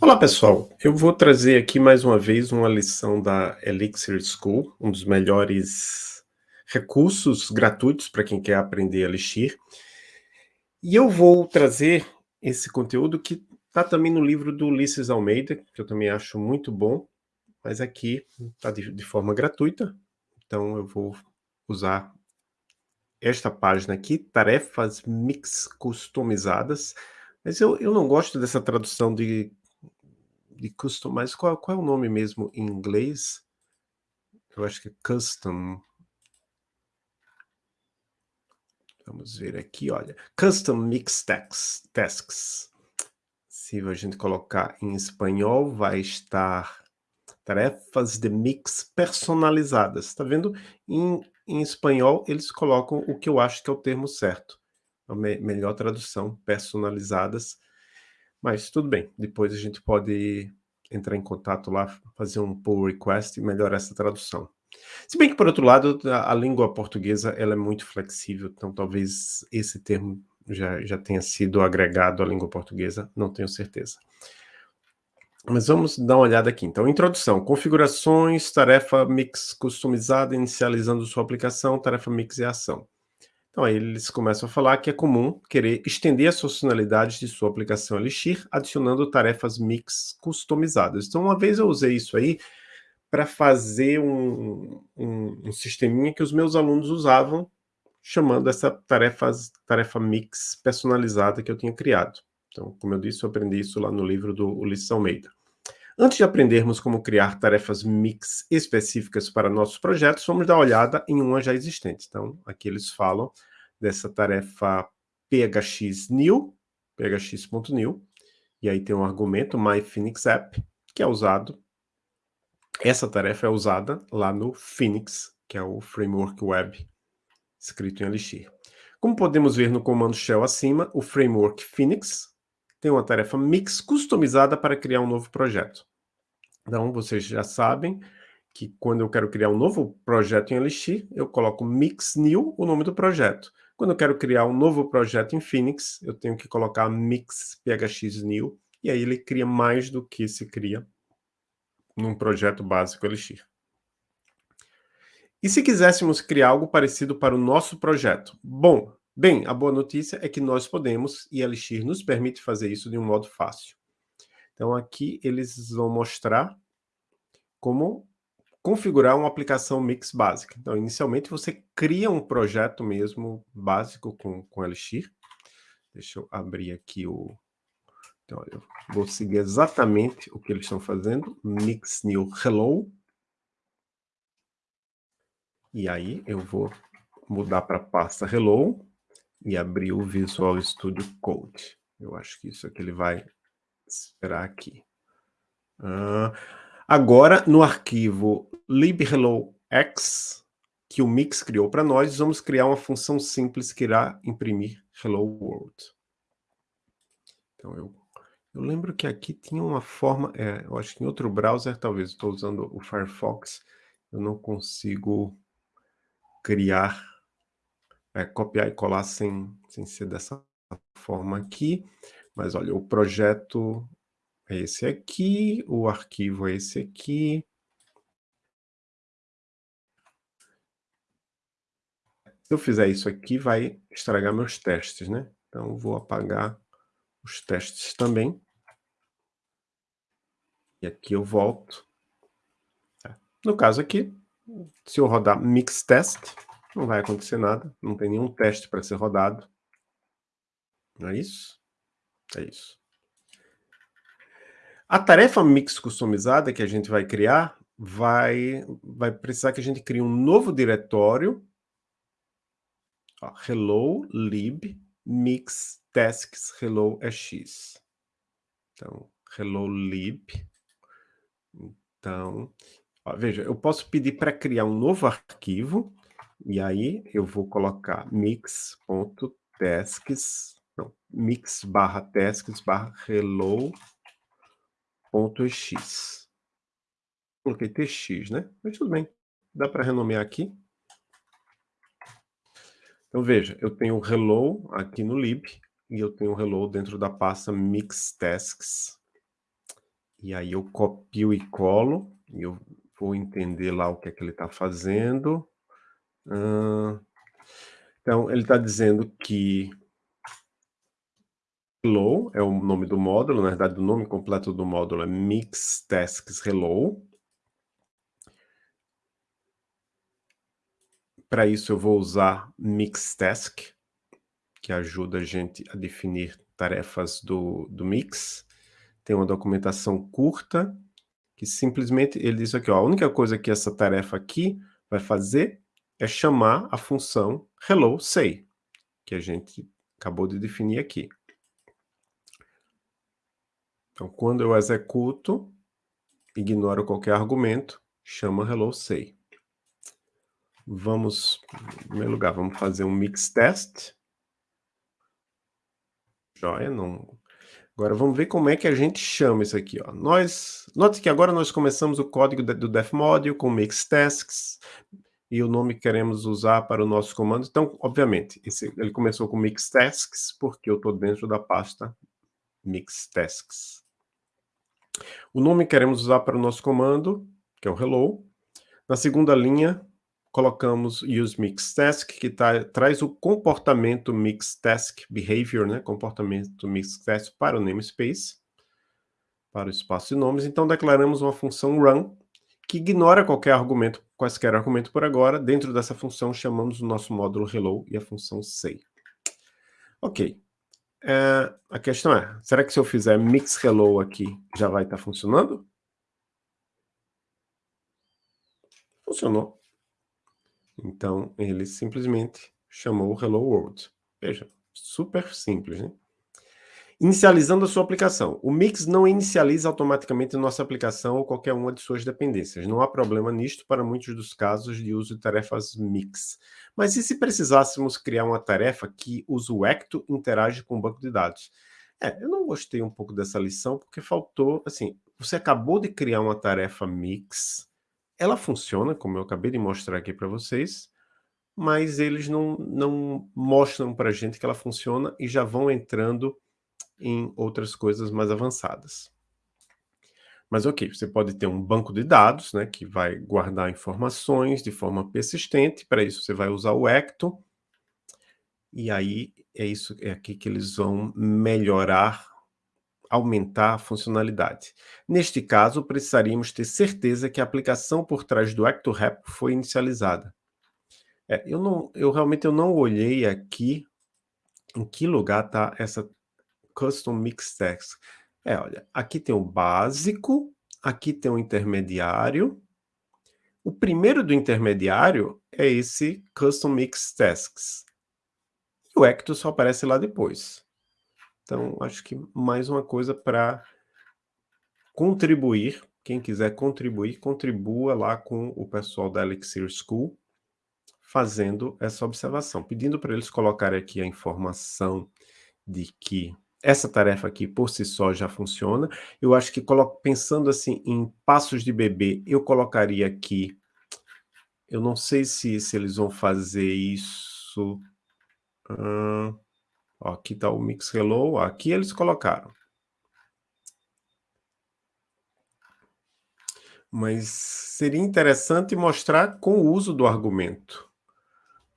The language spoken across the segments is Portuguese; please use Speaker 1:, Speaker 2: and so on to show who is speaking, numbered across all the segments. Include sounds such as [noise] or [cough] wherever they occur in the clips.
Speaker 1: Olá pessoal, eu vou trazer aqui mais uma vez uma lição da Elixir School, um dos melhores recursos gratuitos para quem quer aprender Elixir. E eu vou trazer esse conteúdo que está também no livro do Ulisses Almeida, que eu também acho muito bom, mas aqui está de, de forma gratuita, então eu vou usar esta página aqui, tarefas mix customizadas, mas eu, eu não gosto dessa tradução de de custom, mas qual, qual é o nome mesmo em inglês? Eu acho que é custom. Vamos ver aqui, olha. Custom Mix tasks, tasks. Se a gente colocar em espanhol, vai estar tarefas de mix personalizadas. Está vendo? Em, em espanhol, eles colocam o que eu acho que é o termo certo. A me melhor tradução, personalizadas. Mas tudo bem, depois a gente pode entrar em contato lá, fazer um pull request e melhorar essa tradução. Se bem que, por outro lado, a, a língua portuguesa ela é muito flexível, então talvez esse termo já, já tenha sido agregado à língua portuguesa, não tenho certeza. Mas vamos dar uma olhada aqui. Então, introdução, configurações, tarefa mix customizada, inicializando sua aplicação, tarefa mix e ação. Então aí eles começam a falar que é comum querer estender as funcionalidades de sua aplicação Elixir, adicionando tarefas mix customizadas. Então uma vez eu usei isso aí para fazer um, um, um sisteminha que os meus alunos usavam, chamando essa tarefas, tarefa mix personalizada que eu tinha criado. Então, como eu disse, eu aprendi isso lá no livro do Ulisses Almeida. Antes de aprendermos como criar tarefas mix específicas para nossos projetos, vamos dar uma olhada em uma já existente. Então, aqui eles falam dessa tarefa phx_new, phx.new, e aí tem um argumento myPhoenixApp, que é usado, essa tarefa é usada lá no Phoenix, que é o framework web escrito em Elixir. Como podemos ver no comando shell acima, o framework Phoenix tem uma tarefa mix customizada para criar um novo projeto. Então, vocês já sabem que quando eu quero criar um novo projeto em Elixir, eu coloco mix new, o nome do projeto. Quando eu quero criar um novo projeto em Phoenix, eu tenho que colocar mix phx new, e aí ele cria mais do que se cria num projeto básico Elixir. E se quiséssemos criar algo parecido para o nosso projeto? Bom, Bem, a boa notícia é que nós podemos, e Elixir nos permite fazer isso de um modo fácil. Então aqui eles vão mostrar como configurar uma aplicação Mix básica. Então inicialmente você cria um projeto mesmo básico com, com Elixir. Deixa eu abrir aqui o... Então eu vou seguir exatamente o que eles estão fazendo. Mix new hello. E aí eu vou mudar para pasta hello e abrir o Visual Studio Code. Eu acho que isso aqui ele vai esperar aqui. Uh, agora, no arquivo libhellox, que o Mix criou para nós, vamos criar uma função simples que irá imprimir Hello World. Então, eu, eu lembro que aqui tinha uma forma, é, eu acho que em outro browser, talvez, estou usando o Firefox, eu não consigo criar é, copiar e colar sem, sem ser dessa forma aqui. Mas olha, o projeto é esse aqui, o arquivo é esse aqui. Se eu fizer isso aqui, vai estragar meus testes, né? Então, vou apagar os testes também. E aqui eu volto. No caso aqui, se eu rodar mix test, não vai acontecer nada, não tem nenhum teste para ser rodado. Não é isso? É isso. A tarefa mix customizada que a gente vai criar vai, vai precisar que a gente crie um novo diretório. Ó, hello lib mix tasks hello x. Então, hello lib. Então, ó, veja, eu posso pedir para criar um novo arquivo e aí eu vou colocar mix.tasks, não, mix barra tasks barra hello.x. Coloquei tx, né? Mas tudo bem, dá para renomear aqui. Então veja, eu tenho o hello aqui no lib, e eu tenho o hello dentro da pasta mix tasks. E aí eu copio e colo, e eu vou entender lá o que é que ele está fazendo. Então ele está dizendo que hello é o nome do módulo, na verdade o nome completo do módulo é mix tasks hello. Para isso eu vou usar mixtask, que ajuda a gente a definir tarefas do, do mix. Tem uma documentação curta, que simplesmente ele diz aqui, ó, a única coisa que essa tarefa aqui vai fazer é chamar a função hello say, que a gente acabou de definir aqui. Então, quando eu executo, ignoro qualquer argumento, chama hello say. Vamos, em primeiro lugar, vamos fazer um mix test. Joia, não... Agora vamos ver como é que a gente chama isso aqui. Ó. Nós, note que agora nós começamos o código do DefModule com mix tasks e o nome que queremos usar para o nosso comando. Então, obviamente, esse, ele começou com mix tasks porque eu estou dentro da pasta mix tasks. O nome que queremos usar para o nosso comando, que é o hello. Na segunda linha, colocamos use mix task, que tá, traz o comportamento mix task behavior, né, comportamento mix task para o namespace, para o espaço de nomes. Então, declaramos uma função run, que ignora qualquer argumento, quaisquer argumento por agora. Dentro dessa função, chamamos o nosso módulo hello e a função say. Ok. É, a questão é, será que se eu fizer mix hello aqui, já vai estar tá funcionando? Funcionou. Então, ele simplesmente chamou Hello World. Veja, super simples, né? Inicializando a sua aplicação. O Mix não inicializa automaticamente nossa aplicação ou qualquer uma de suas dependências. Não há problema nisto para muitos dos casos de uso de tarefas Mix. Mas e se precisássemos criar uma tarefa que o Ecto interage com o banco de dados? É, eu não gostei um pouco dessa lição porque faltou, assim, você acabou de criar uma tarefa Mix, ela funciona, como eu acabei de mostrar aqui para vocês, mas eles não, não mostram para a gente que ela funciona e já vão entrando em outras coisas mais avançadas. Mas ok, você pode ter um banco de dados, né, que vai guardar informações de forma persistente, para isso você vai usar o Ecto, e aí é isso é aqui que eles vão melhorar aumentar a funcionalidade. Neste caso, precisaríamos ter certeza que a aplicação por trás do ActoRep foi inicializada. É, eu, não, eu realmente eu não olhei aqui em que lugar está essa Custom Mix Text. É, olha, aqui tem o básico, aqui tem o intermediário. O primeiro do intermediário é esse Custom Mix Tasks. E o Ecto só aparece lá depois. Então, acho que mais uma coisa para contribuir. Quem quiser contribuir, contribua lá com o pessoal da Elixir School, fazendo essa observação, pedindo para eles colocarem aqui a informação de que essa tarefa aqui por si só já funciona. Eu acho que pensando assim em passos de bebê, eu colocaria aqui, eu não sei se, se eles vão fazer isso... Hum, Ó, aqui está o Mix Hello, aqui eles colocaram. Mas seria interessante mostrar com o uso do argumento.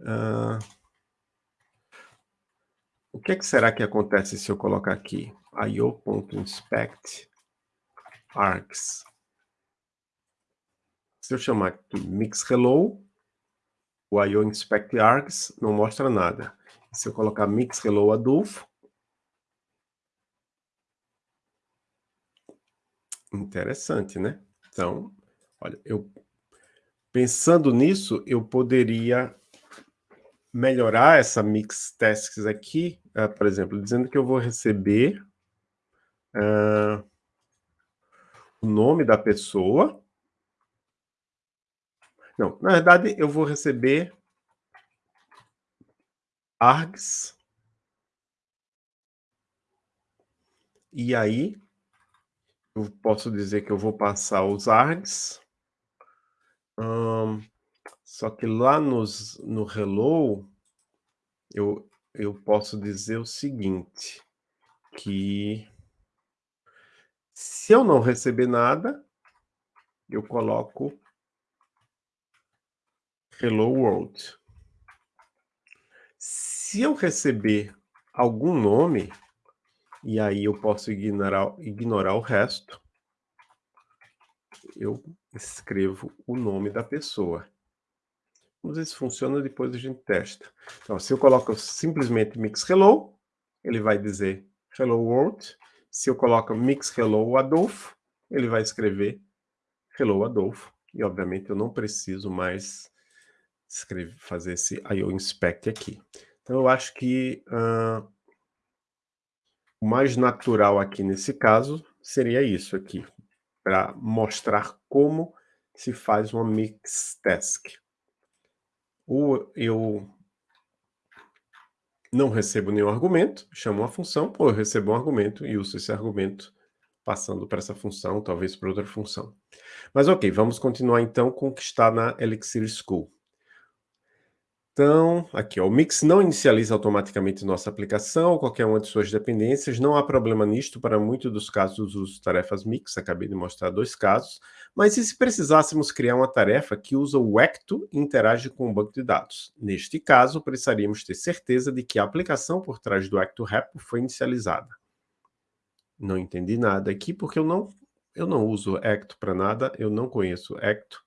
Speaker 1: Uh, o que, é que, será que acontece se eu colocar aqui io.inspect args? Se eu chamar aqui mix hello, o io inspect args não mostra nada. Se eu colocar Mix Hello Adolfo. Interessante, né? Então, olha, eu pensando nisso, eu poderia melhorar essa mix tasks aqui, uh, por exemplo, dizendo que eu vou receber uh, o nome da pessoa. Não, na verdade, eu vou receber args. E aí, eu posso dizer que eu vou passar os args. Só que lá nos, no hello, eu, eu posso dizer o seguinte, que Se eu não receber nada, eu coloco hello world. Se eu receber algum nome, e aí eu posso ignorar, ignorar o resto, eu escrevo o nome da pessoa. Vamos ver se funciona, depois a gente testa. Então, se eu coloco simplesmente mix hello, ele vai dizer hello world. Se eu coloco mix hello Adolfo, ele vai escrever hello Adolfo. E, obviamente, eu não preciso mais escrever, fazer esse IO inspect aqui. Então, eu acho que uh, o mais natural aqui nesse caso seria isso aqui, para mostrar como se faz uma mix task. Ou eu não recebo nenhum argumento, chamo uma função, ou eu recebo um argumento e uso esse argumento passando para essa função, talvez para outra função. Mas ok, vamos continuar então com o que está na Elixir School. Então, aqui, ó, o Mix não inicializa automaticamente nossa aplicação ou qualquer uma de suas dependências. Não há problema nisto para muitos dos casos dos tarefas Mix. Acabei de mostrar dois casos. Mas e se precisássemos criar uma tarefa que usa o Ecto e interage com o banco de dados? Neste caso, precisaríamos ter certeza de que a aplicação por trás do Ecto Repo foi inicializada. Não entendi nada aqui, porque eu não, eu não uso Ecto para nada, eu não conheço Ecto.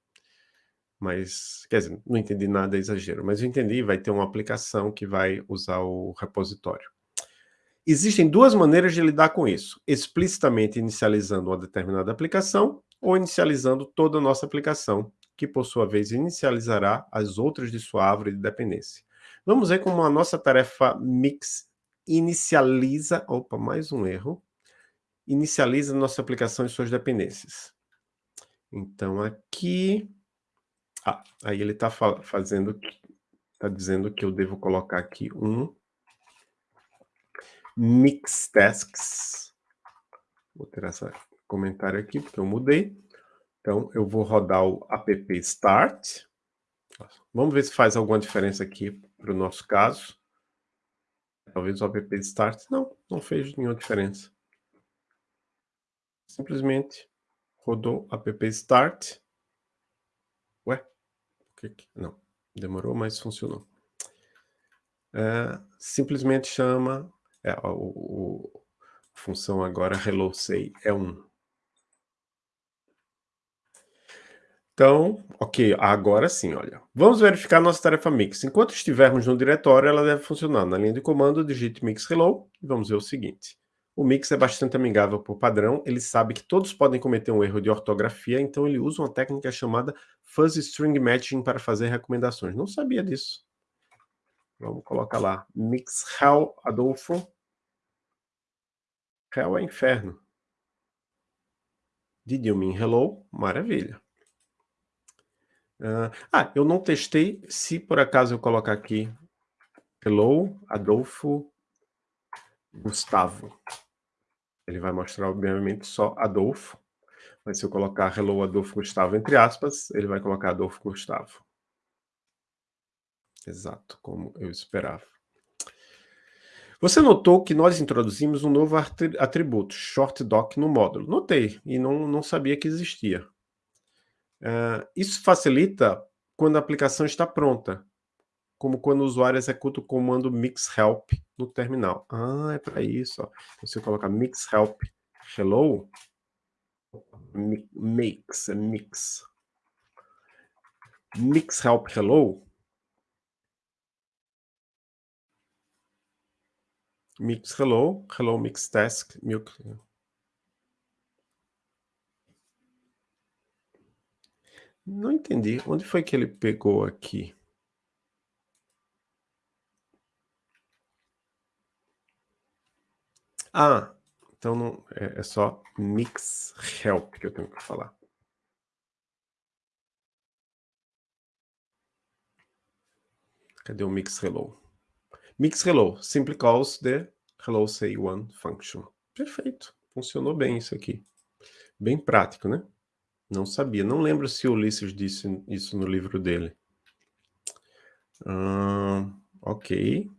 Speaker 1: Mas, quer dizer, não entendi nada, é exagero. Mas eu entendi, vai ter uma aplicação que vai usar o repositório. Existem duas maneiras de lidar com isso. Explicitamente inicializando uma determinada aplicação ou inicializando toda a nossa aplicação, que por sua vez inicializará as outras de sua árvore de dependência. Vamos ver como a nossa tarefa mix inicializa... Opa, mais um erro. Inicializa nossa aplicação e suas dependências. Então, aqui ah, aí ele está fazendo, está dizendo que eu devo colocar aqui um mix tasks. Vou ter esse comentário aqui, porque eu mudei. Então, eu vou rodar o app start. Vamos ver se faz alguma diferença aqui para o nosso caso. Talvez o app start. Não, não fez nenhuma diferença. Simplesmente rodou app start. Não, demorou, mas funcionou. É, simplesmente chama... É, o, o, a função agora hello say é 1. Então, ok, agora sim, olha. Vamos verificar nossa tarefa mix. Enquanto estivermos no diretório, ela deve funcionar. Na linha de comando, digite mix hello e vamos ver o seguinte. O Mix é bastante amigável por padrão, ele sabe que todos podem cometer um erro de ortografia, então ele usa uma técnica chamada Fuzzy String Matching para fazer recomendações. Não sabia disso. Vamos colocar lá. Mix Hell Adolfo. Hell é inferno. Did you mean hello? Maravilha. Uh, ah, eu não testei. Se por acaso eu colocar aqui Hello, Adolfo, Gustavo. Ele vai mostrar, obviamente, só Adolfo. Mas se eu colocar Hello Adolfo Gustavo entre aspas, ele vai colocar Adolfo Gustavo. Exato, como eu esperava. Você notou que nós introduzimos um novo atributo, shortDoc, no módulo. Notei, e não, não sabia que existia. Uh, isso facilita quando a aplicação está pronta como quando o usuário executa o comando mixhelp no terminal. Ah, é para isso. Ó. Você coloca mixhelp hello, mix, é mix. Mixhelp hello. Mix hello, hello mix task, mix. Não entendi. Onde foi que ele pegou aqui? Ah, então não, é, é só mix help que eu tenho que falar. Cadê o mix hello? Mix hello simply calls the hello say one function. Perfeito, funcionou bem isso aqui. Bem prático, né? Não sabia, não lembro se o Ulisses disse isso no livro dele. ok.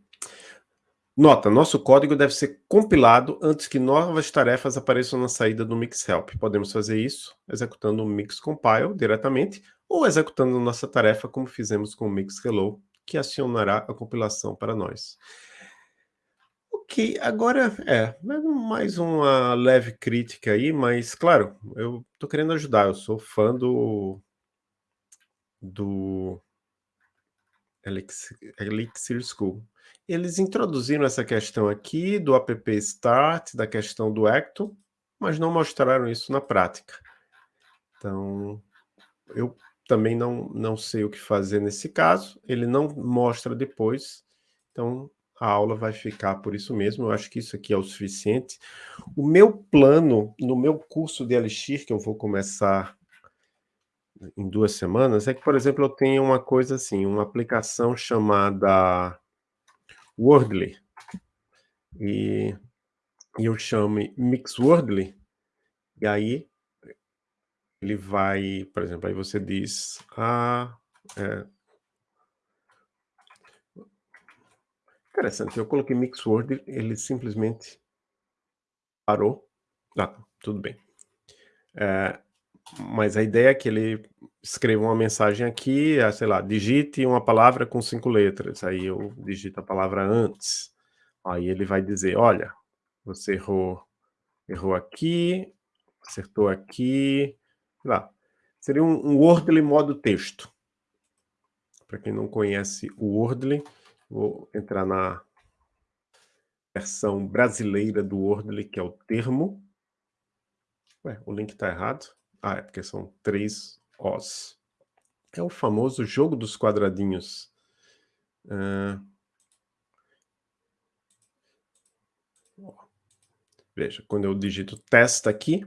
Speaker 1: Nota, nosso código deve ser compilado antes que novas tarefas apareçam na saída do Mix Help. Podemos fazer isso executando o Mix Compile diretamente ou executando nossa tarefa como fizemos com o Mix Hello, que acionará a compilação para nós. Ok, agora é, mais uma leve crítica aí, mas claro, eu estou querendo ajudar, eu sou fã do, do Elixir, Elixir School. Eles introduziram essa questão aqui do app start, da questão do Acto, mas não mostraram isso na prática. Então, eu também não, não sei o que fazer nesse caso, ele não mostra depois, então a aula vai ficar por isso mesmo, eu acho que isso aqui é o suficiente. O meu plano, no meu curso de Elixir, que eu vou começar em duas semanas, é que, por exemplo, eu tenho uma coisa assim, uma aplicação chamada Wordly, e, eu chamo Mixwordly, e aí ele vai, por exemplo, aí você diz, ah, é, interessante, eu coloquei Mixword, ele simplesmente parou, ah, tudo bem. É, mas a ideia é que ele escreva uma mensagem aqui, é, sei lá, digite uma palavra com cinco letras, aí eu digito a palavra antes, aí ele vai dizer, olha, você errou, errou aqui, acertou aqui, lá. Seria um, um Wordly modo texto. Para quem não conhece o Wordly, vou entrar na versão brasileira do Wordly, que é o termo. Ué, o link está errado. Ah, é porque são três Os. É o famoso jogo dos quadradinhos. Veja, quando eu digito test aqui,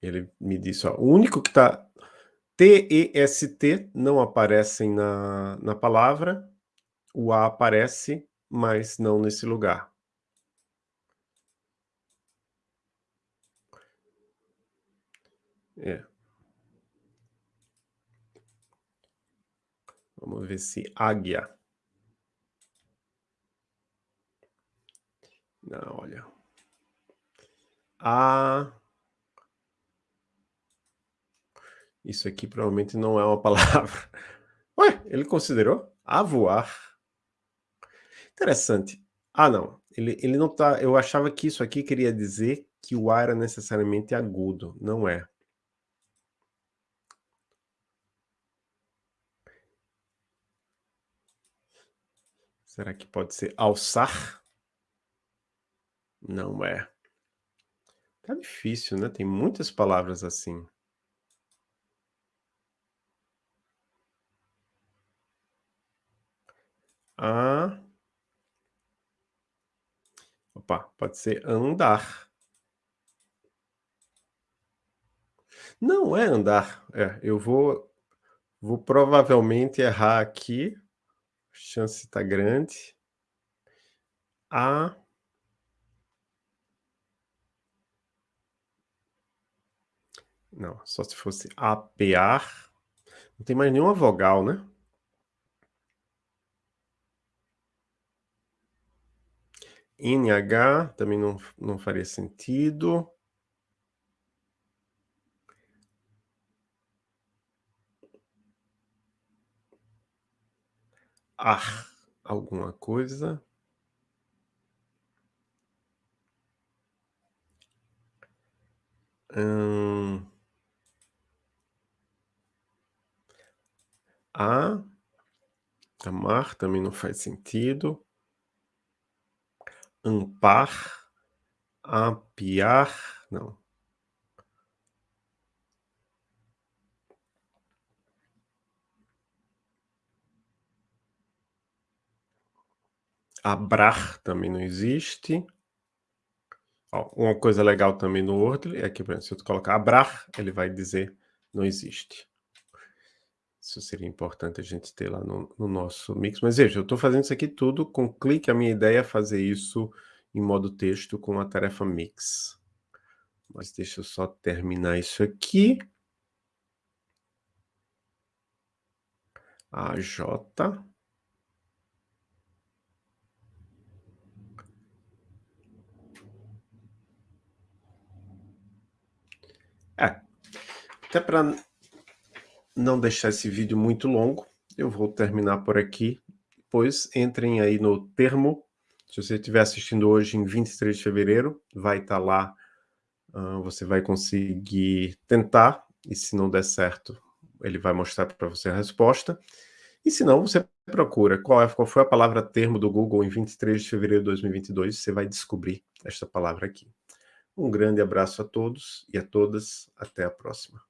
Speaker 1: ele me disse, ó, o único que está T-E-S-T não aparecem na, na palavra, o A aparece, mas não nesse lugar. É. Vamos ver se águia. Não, olha. A Isso aqui provavelmente não é uma palavra. [laughs] Ué, ele considerou avoar. Interessante. Ah, não. Ele, ele não tá... Eu achava que isso aqui queria dizer que o A era necessariamente agudo. Não é. Será que pode ser alçar? Não é. Tá difícil, né? Tem muitas palavras assim. a... Opa, pode ser andar. Não é andar. É, eu vou, vou provavelmente errar aqui. Chance está grande. A... Não, só se fosse apear. Não tem mais nenhuma vogal, né? NH também não, não faria sentido. Ar, alguma coisa. Hum... A, amar também não faz sentido ampar, apiar, não. Abrar também não existe. Ó, uma coisa legal também no Word é que, por exemplo, se eu colocar abrar, ele vai dizer não existe. Isso seria importante a gente ter lá no, no nosso mix. Mas veja, eu estou fazendo isso aqui tudo com clique. A minha ideia é fazer isso em modo texto com a tarefa mix. Mas deixa eu só terminar isso aqui. A J. Até para não deixar esse vídeo muito longo, eu vou terminar por aqui. Depois entrem aí no termo. Se você estiver assistindo hoje em 23 de fevereiro, vai estar tá lá, uh, você vai conseguir tentar, e se não der certo, ele vai mostrar para você a resposta. E se não, você procura qual, é, qual foi a palavra termo do Google em 23 de fevereiro de 2022, você vai descobrir esta palavra aqui. Um grande abraço a todos e a todas, até a próxima.